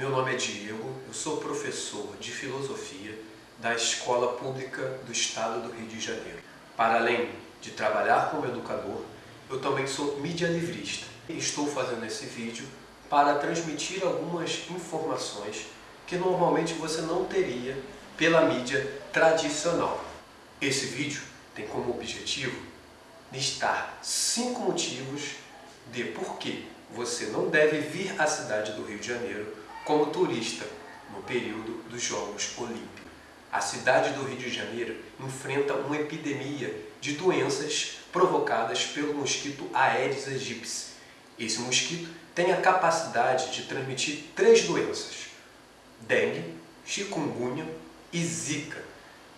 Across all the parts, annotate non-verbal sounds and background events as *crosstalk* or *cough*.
Meu nome é Diego, eu sou professor de Filosofia da Escola Pública do Estado do Rio de Janeiro. Para além de trabalhar como educador, eu também sou mídia livrista. Estou fazendo esse vídeo para transmitir algumas informações que normalmente você não teria pela mídia tradicional. Esse vídeo tem como objetivo listar cinco motivos de por que você não deve vir à cidade do Rio de Janeiro como turista no período dos Jogos Olímpicos. A cidade do Rio de Janeiro enfrenta uma epidemia de doenças provocadas pelo mosquito Aedes aegypti. Esse mosquito tem a capacidade de transmitir três doenças: dengue, chikungunya e zika.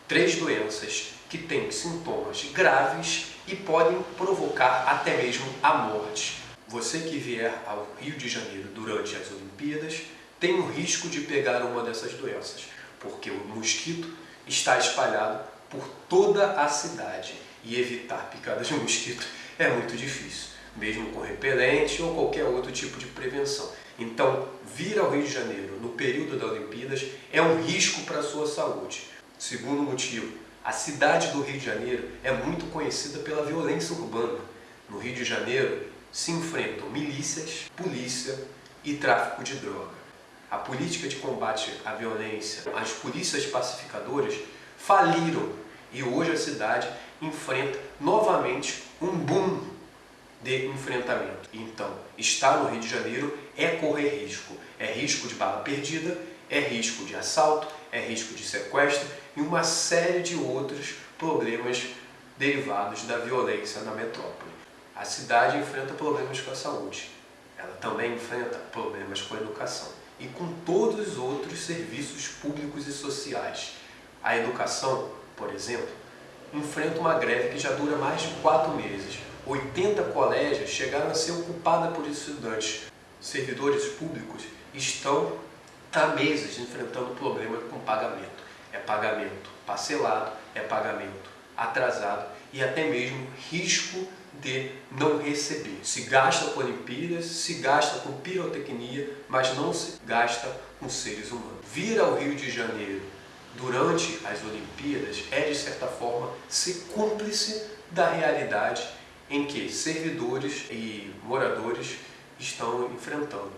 Três doenças que têm sintomas graves e podem provocar até mesmo a morte. Você que vier ao Rio de Janeiro durante as Olimpíadas tem o risco de pegar uma dessas doenças, porque o mosquito está espalhado por toda a cidade e evitar picadas de *laughs* mosquito é muito difícil, mesmo com repelente ou qualquer outro tipo de prevenção. Então, vir ao Rio de Janeiro no período das Olimpíadas é um risco para a sua saúde. Segundo motivo, a cidade do Rio de Janeiro é muito conhecida pela violência urbana. No Rio de Janeiro se enfrentam milícias, polícia e tráfico de droga a política de combate à violência, as polícias pacificadoras faliram e hoje a cidade enfrenta novamente um boom de enfrentamento. Então, estar no Rio de Janeiro é correr risco. É risco de bala perdida, é risco de assalto, é risco de sequestro e uma série de outros problemas derivados da violência na metrópole. A cidade enfrenta problemas com a saúde. Ela também enfrenta problemas com a educação e com todos os outros serviços públicos e sociais. A educação, por exemplo, enfrenta uma greve que já dura mais de quatro meses. 80 colégios chegaram a ser ocupadas por estudantes. Servidores públicos estão há meses enfrentando problemas com pagamento. É pagamento parcelado, é pagamento atrasado e até mesmo risco de não receber. Se gasta com Olimpíadas, se gasta com pirotecnia, mas não se gasta com seres humanos. Vir ao Rio de Janeiro durante as Olimpíadas é, de certa forma, ser cúmplice da realidade em que servidores e moradores estão enfrentando.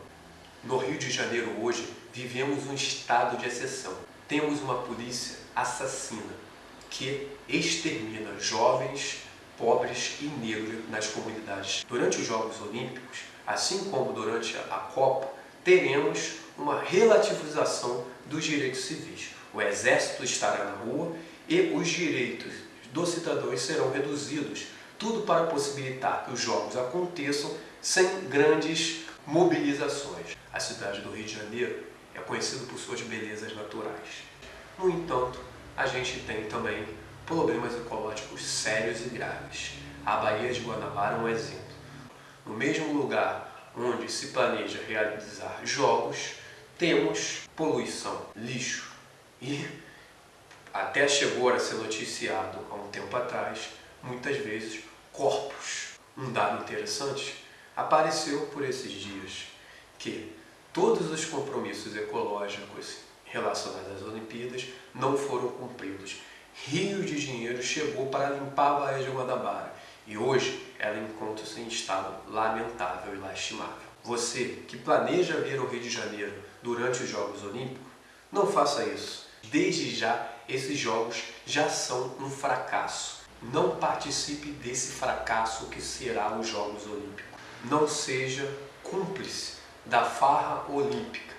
No Rio de Janeiro hoje vivemos um estado de exceção. Temos uma polícia assassina que extermina jovens, pobres e negros nas comunidades. Durante os Jogos Olímpicos, assim como durante a Copa, teremos uma relativização dos direitos civis. O exército estará na rua e os direitos dos cidadãos serão reduzidos, tudo para possibilitar que os jogos aconteçam sem grandes mobilizações. A cidade do Rio de Janeiro é conhecida por suas belezas naturais. No entanto, a gente tem também problemas ecológicos sérios e graves. A Baía de Guanabara é um exemplo. No mesmo lugar onde se planeja realizar jogos, temos poluição, lixo e até chegou a ser noticiado há um tempo atrás, muitas vezes, corpos. Um dado interessante apareceu por esses dias que todos os compromissos ecológicos relacionados às Olimpíadas não foram cumpridos rio de dinheiro chegou para limpar a Baía de Guanabara e hoje ela encontra-se em estado lamentável e lastimável. Você que planeja vir ao Rio de Janeiro durante os Jogos Olímpicos, não faça isso. Desde já, esses Jogos já são um fracasso. Não participe desse fracasso que será os Jogos Olímpicos. Não seja cúmplice da farra olímpica